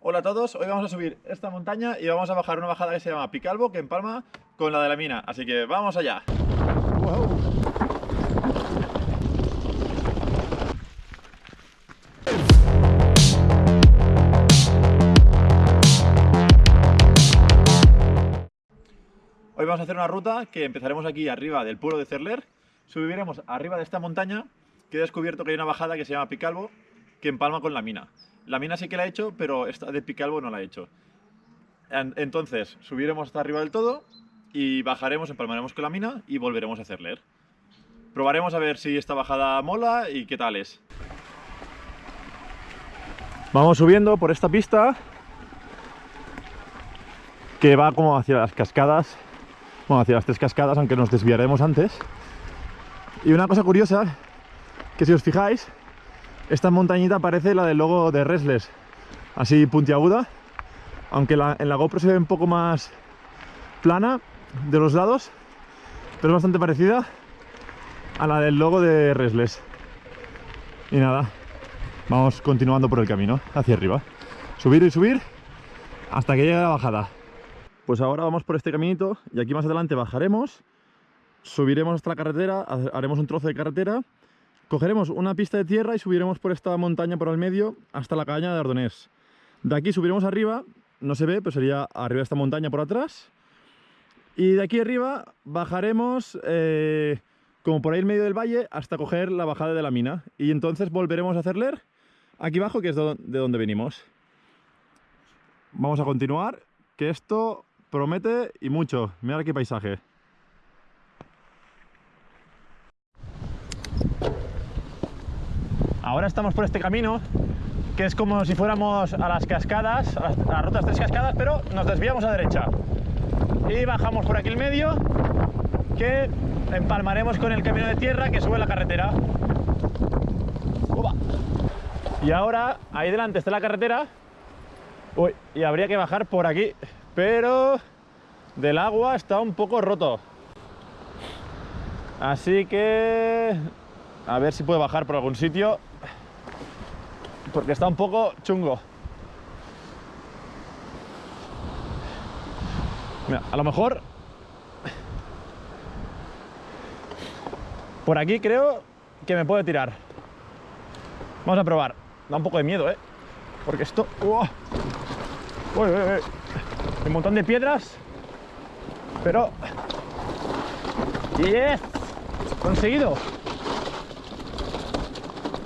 Hola a todos, hoy vamos a subir esta montaña y vamos a bajar una bajada que se llama Picalbo, que empalma con la de la mina, así que vamos allá. Hoy vamos a hacer una ruta que empezaremos aquí arriba del pueblo de Cerler, subiremos arriba de esta montaña que he descubierto que hay una bajada que se llama Picalbo, que empalma con la mina. La mina sí que la he hecho, pero esta de Picalbo no la he hecho. Entonces, subiremos hasta arriba del todo y bajaremos, empalmaremos con la mina y volveremos a Cerler. Probaremos a ver si esta bajada mola y qué tal es. Vamos subiendo por esta pista que va como hacia las cascadas, bueno, hacia las tres cascadas, aunque nos desviaremos antes. Y una cosa curiosa, que si os fijáis, esta montañita parece la del logo de Resles, así puntiaguda, aunque en la GoPro se ve un poco más plana de los lados, pero es bastante parecida a la del logo de Resles. Y nada, vamos continuando por el camino hacia arriba. Subir y subir hasta que llegue la bajada. Pues ahora vamos por este caminito y aquí más adelante bajaremos, subiremos hasta la carretera, haremos un trozo de carretera Cogeremos una pista de tierra y subiremos por esta montaña por el medio hasta la caña de Ardonés. De aquí subiremos arriba, no se ve, pero sería arriba de esta montaña por atrás. Y de aquí arriba bajaremos eh, como por ahí en medio del valle hasta coger la bajada de la mina. Y entonces volveremos a hacer aquí abajo, que es de donde venimos. Vamos a continuar, que esto promete y mucho. Mira qué paisaje. Ahora estamos por este camino, que es como si fuéramos a las cascadas, a las, rutas tres cascadas, pero nos desviamos a derecha. Y bajamos por aquí el medio, que empalmaremos con el camino de tierra que sube la carretera. Y ahora, ahí delante está la carretera. Y habría que bajar por aquí, pero del agua está un poco roto. Así que a ver si puedo bajar por algún sitio porque está un poco chungo. Mira, a lo mejor por aquí creo que me puede tirar. Vamos a probar. Da un poco de miedo, ¿eh? Porque esto... ¡oh! Uy, uy, uy. Un montón de piedras. Pero... ¡Yes! ¡Conseguido!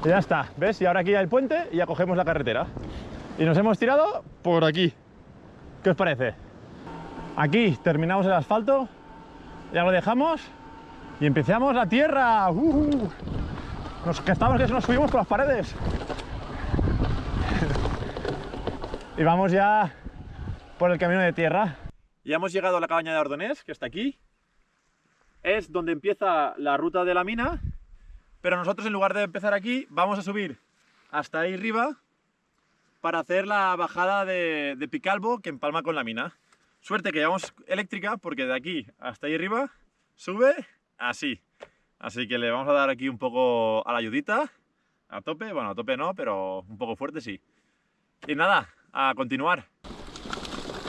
Y ya está, ¿ves? Y ahora aquí hay el puente y ya cogemos la carretera. Y nos hemos tirado por aquí. ¿Qué os parece? Aquí terminamos el asfalto, ya lo dejamos y empezamos la tierra. ¡Uh! Nos que estamos que nos subimos por las paredes. y vamos ya por el camino de tierra. Ya hemos llegado a la cabaña de Ardonés, que está aquí. Es donde empieza la ruta de la mina pero nosotros en lugar de empezar aquí, vamos a subir hasta ahí arriba para hacer la bajada de, Picalbo que empalma con la mina. Suerte que llevamos eléctrica porque de aquí hasta ahí arriba sube así. Así que le vamos a dar aquí un poco a la ayudita, a tope, bueno a tope no, pero un poco fuerte sí. Y nada, a continuar.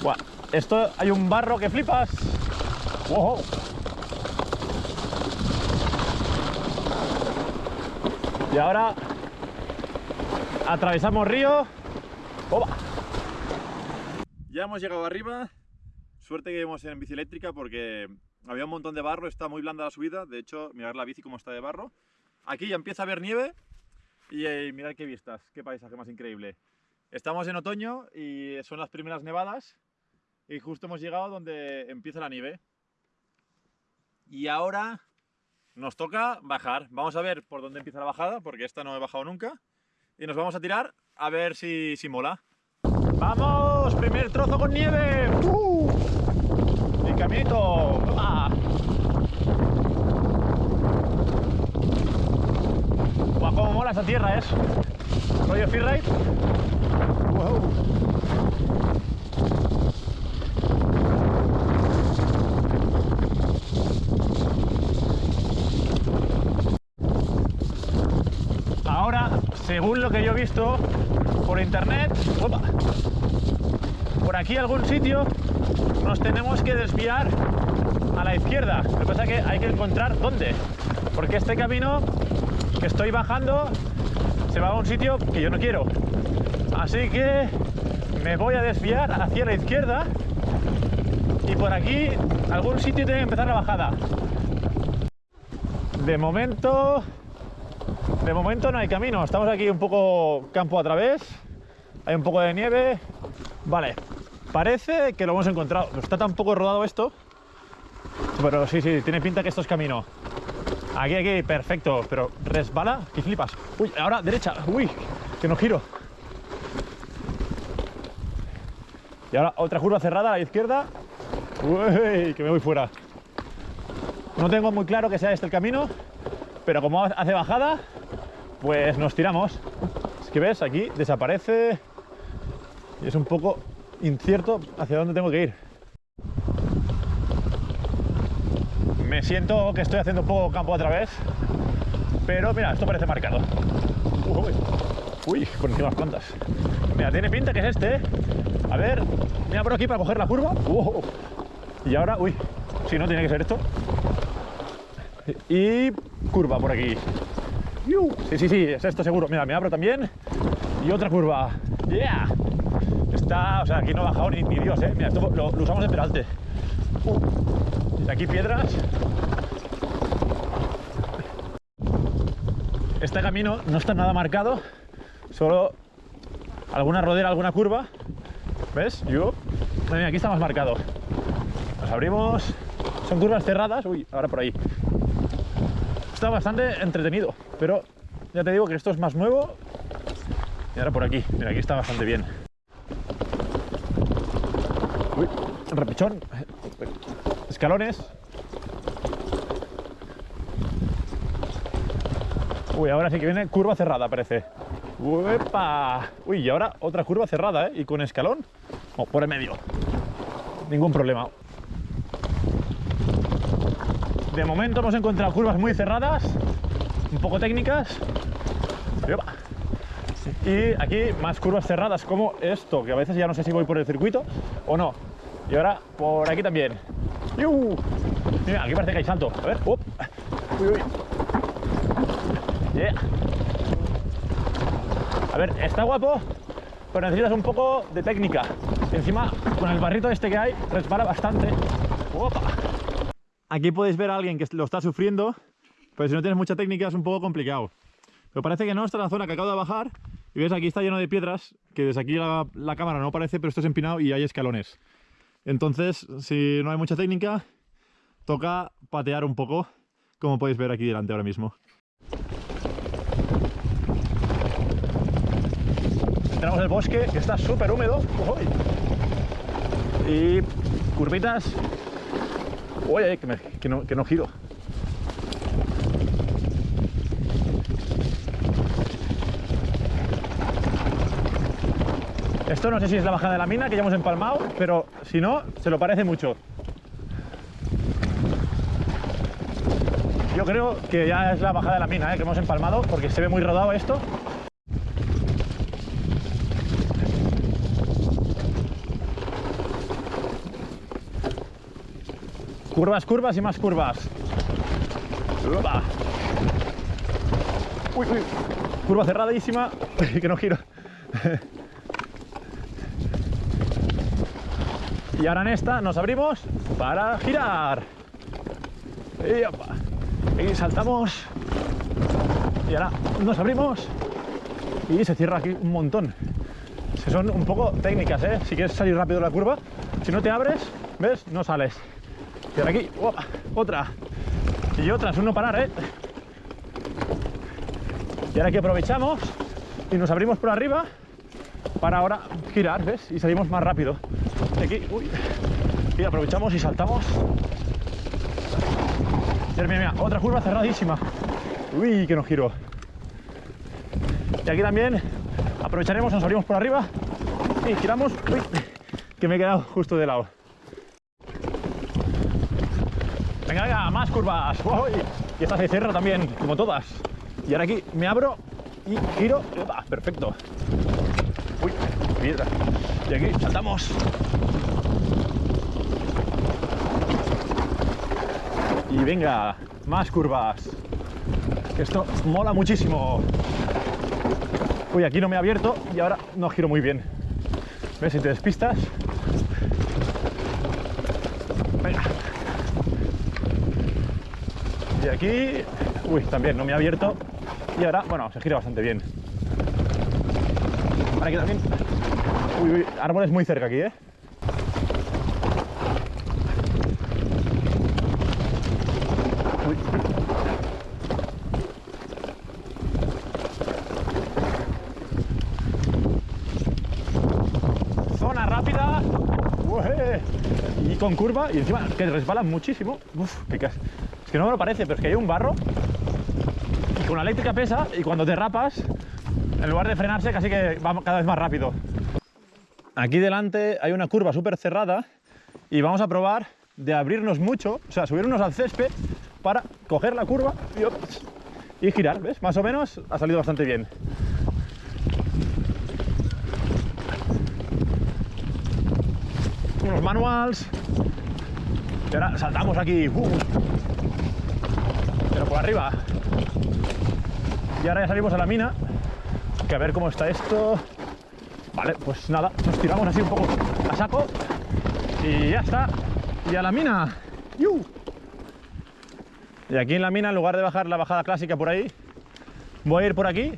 Buah, esto hay un barro que flipas. Wow. Y ahora atravesamos río. Ya hemos llegado arriba. Suerte que íbamos en bici eléctrica porque había un montón de barro, está muy blanda la subida. De hecho, mirar la bici como está de barro. Aquí ya empieza a haber nieve y eh, mirad qué vistas, qué paisaje más increíble. Estamos en otoño y son las primeras nevadas y justo hemos llegado donde empieza la nieve. Y ahora nos toca bajar. Vamos a ver por dónde empieza la bajada, porque esta no he bajado nunca. Y nos vamos a tirar a ver si, si mola. ¡Vamos! ¡Primer trozo con nieve! ¡Uh! ¡Y caminito! ¡Ah! ¡Guau, cómo mola esa tierra, es! ¿Rollo freeride? ¡Wow! Según lo que yo he visto por internet, aquí algún sitio nos tenemos que desviar a la izquierda. Lo que pasa es que hay que encontrar dónde. Porque este camino que estoy bajando se va a un sitio que yo no quiero. Así que me voy a desviar hacia la izquierda y por aquí algún sitio tiene que empezar la bajada. De momento, de momento no hay camino. Estamos aquí un poco campo a través. Hay un poco de nieve. Vale, parece que lo hemos encontrado. Está tan poco rodado esto. Pero sí, sí, tiene pinta que esto es camino. Aquí, aquí, perfecto. Pero resbala, que flipas. Uy, ahora derecha. Uy, que no giro. Y ahora otra curva cerrada a la izquierda. Uy, que me voy fuera. No tengo muy claro que sea este el camino, pero como hace bajada, pues nos tiramos. Es que ves, aquí desaparece y es un poco incierto hacia dónde tengo que ir. Me siento que estoy haciendo un poco campo a través, pero mira, esto parece marcado. Uy, uy por encima las plantas. Mira, tiene pinta que es este, ¿eh? A ver, mira por aquí para coger la curva. Y ahora, uy, si no, tiene que ser esto. Y curva por aquí. Sí, sí, sí, es esto seguro. Mira, me abro también. Y otra curva. ¡Yeah! Está, o sea, aquí no ha bajado ni, Dios, ¿eh? Mira, esto lo, usamos de peralte. Uh, aquí piedras. Este camino no está nada marcado, solo alguna rodera, alguna curva. ¿Ves? Yo. Aquí está más marcado. Nos abrimos. Son curvas cerradas. Uy, ahora por ahí. Está bastante entretenido, pero ya te digo que esto es más nuevo. Y ahora por aquí. Mira, aquí está bastante bien. Uy, repichón. Escalones. Uy, ahora sí que viene curva cerrada, parece. ¡Uepa! Uy, y ahora otra curva cerrada, ¿eh? Y con escalón. O por el medio. Ningún problema. De momento hemos encontrado curvas muy cerradas, un poco técnicas. Y aquí más curvas cerradas como esto, que a veces ya no sé si voy por el circuito o no. Y ahora por aquí también. Mira, aquí parece que hay salto. A ver. Uy, uy. A ver, está guapo, pero necesitas un poco de técnica. encima, con el barrito este que hay, resbala bastante. Aquí podéis ver a alguien que lo está sufriendo, pero si no tienes mucha técnica es un poco complicado. Pero parece que no, esta es la zona que acabo de bajar. Y ves, aquí está lleno de piedras, que desde aquí la, cámara no parece, pero esto es empinado y hay escalones. Entonces, si no hay mucha técnica, toca patear un poco, como podéis ver aquí delante ahora mismo. Entramos en el bosque, que está súper húmedo. Y curvitas. Uy, que, que, no, que no giro. Esto no sé si es la bajada de la mina que ya hemos empalmado, pero si no, se lo parece mucho. Yo creo que ya es la bajada de la mina ¿eh? que hemos empalmado, porque se ve muy rodado esto. Curvas, curvas y más curvas. Uy, uy. Curva cerradísima, que no giro. Y ahora en esta nos abrimos para girar. Y, saltamos. Y ahora nos abrimos y se cierra aquí un montón. son un poco técnicas, ¿eh? Si quieres salir rápido de la curva, si no te abres, ¿ves? No sales. Y ahora aquí, otra. Y otra, es uno parar, ¿eh? Y ahora aquí aprovechamos y nos abrimos por arriba para ahora girar, ¿ves? Y salimos más rápido. Aquí, uy, y aprovechamos y saltamos. Mira, mira, mira, otra curva cerradísima. Uy, que nos giro. Y aquí también aprovecharemos, nos abrimos por arriba y giramos. Uy, que me he quedado justo de lado. Venga, venga, más curvas. Y esta se cierra también, como todas. Y ahora aquí me abro y giro. perfecto. Y aquí saltamos. Y venga, más curvas. Esto mola muchísimo. Uy, aquí no me he abierto y ahora no giro muy bien. ¿Ves? Si te despistas. Venga. Y aquí... Uy, también no me he abierto. Y ahora, bueno, se gira bastante bien. Ahora aquí también... Uy, uy, árboles muy cerca aquí, ¿eh? Zona rápida. Ué. Y con curva. Y encima que resbalan muchísimo. Uf, Es que no me lo parece, pero es que hay un barro. Y con la eléctrica pesa. Y cuando derrapas, en lugar de frenarse, casi que va cada vez más rápido. Aquí delante hay una curva súper cerrada. Y vamos a probar de abrirnos mucho, o sea, subirnos al césped para coger la curva y girar, ¿ves? Más o menos ha salido bastante bien. Unos manuals. Y ahora saltamos aquí. ¡uh! Arriba. Y ahora ya salimos a la mina. Que a ver cómo está esto. Vale, pues nada, nos tiramos así un poco a saco. Y ya está. Y a la mina. Y aquí en la mina, en lugar de bajar la bajada clásica por ahí, voy a ir por aquí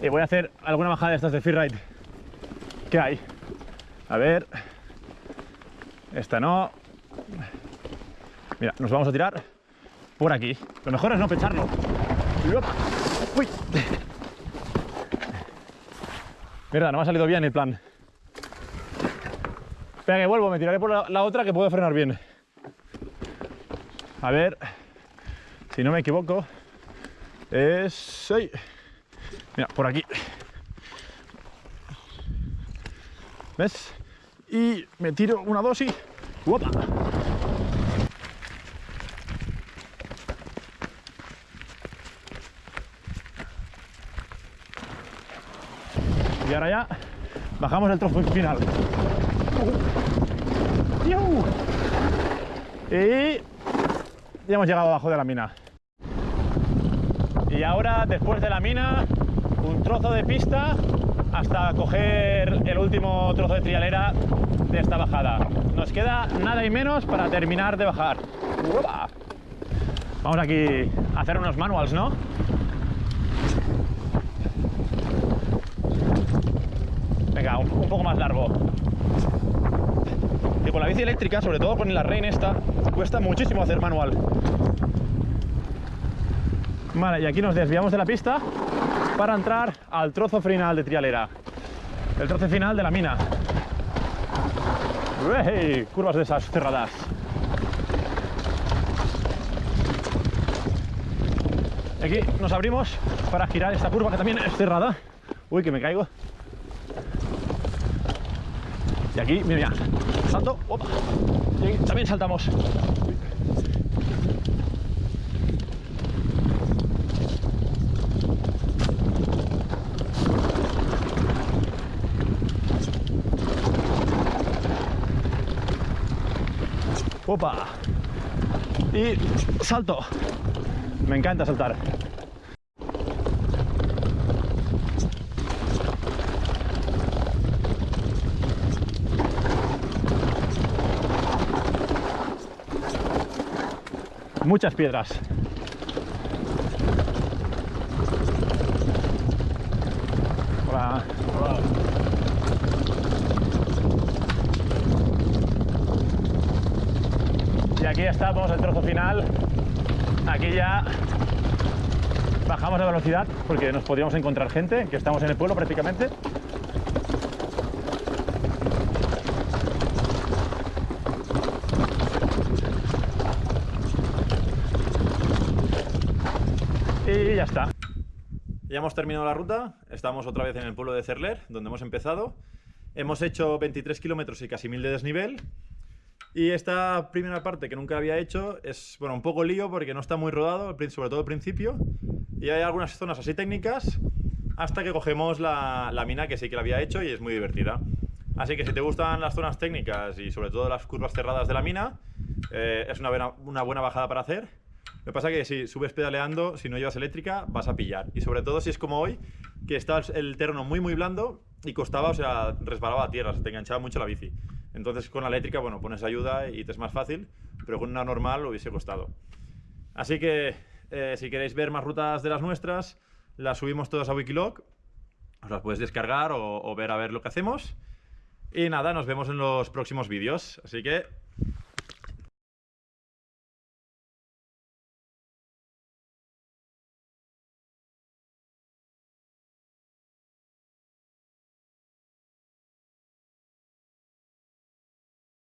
y voy a hacer alguna bajada de estas de freeride. ¿Qué hay? A ver. Esta no. Mira, nos vamos a tirar por aquí. Lo mejor es no pecharlo. ¡Uy! Mierda, no me ha salido bien el plan. Espera que vuelvo, me tiraré por la, la otra que puedo frenar bien. A ver, si no me equivoco, es... ¡ay! Mira, por aquí. ¿Ves? Y me tiro una dosis. ¡Uopa! Y ahora ya bajamos el trozo final. Y ya hemos llegado abajo de la mina. Y ahora, después de la mina, un trozo de pista hasta coger el último trozo de trialera de esta bajada. Nos queda nada y menos para terminar de bajar. Vamos aquí a hacer unos manuals, ¿no? Venga, un, poco más largo. Y con la bici eléctrica, sobre todo con la Rain esta, cuesta muchísimo hacer manual. Vale, y aquí nos desviamos de la pista para entrar al trozo final de trialera. El trozo final de la mina. ¡Uey! Curvas de esas cerradas. Aquí nos abrimos para girar esta curva que también es cerrada. Uy, que me caigo. Y aquí, mira, salto, opa, y aquí también saltamos. Opa. Y salto. Me encanta saltar. Muchas piedras. Hola. Y aquí estamos, el trozo final. Aquí ya bajamos la velocidad porque nos podríamos encontrar gente, que estamos en el pueblo prácticamente. Y ya está. Ya hemos terminado la ruta, estamos otra vez en el pueblo de Cerler, donde hemos empezado. Hemos hecho 23 kilómetros y casi 1000 de desnivel. Y esta primera parte que nunca había hecho es bueno, un poco lío porque no está muy rodado, sobre todo al principio. Y hay algunas zonas así técnicas hasta que cogemos la, la mina que sí que la había hecho y es muy divertida. Así que si te gustan las zonas técnicas y sobre todo las curvas cerradas de la mina, eh, es una buena, una buena bajada para hacer. Lo que pasa es que si subes pedaleando, si no llevas eléctrica, vas a pillar. Y sobre todo si es como hoy, que está el terreno muy muy blando y costaba, o sea, resbalaba a tierra, se te enganchaba mucho la bici. Entonces con la eléctrica, bueno, pones ayuda y te es más fácil, pero con una normal lo hubiese costado. Así que eh, si queréis ver más rutas de las nuestras, las subimos todas a Wikilog. Os las puedes descargar o, o ver a ver lo que hacemos. Y nada, nos vemos en los próximos vídeos. Así que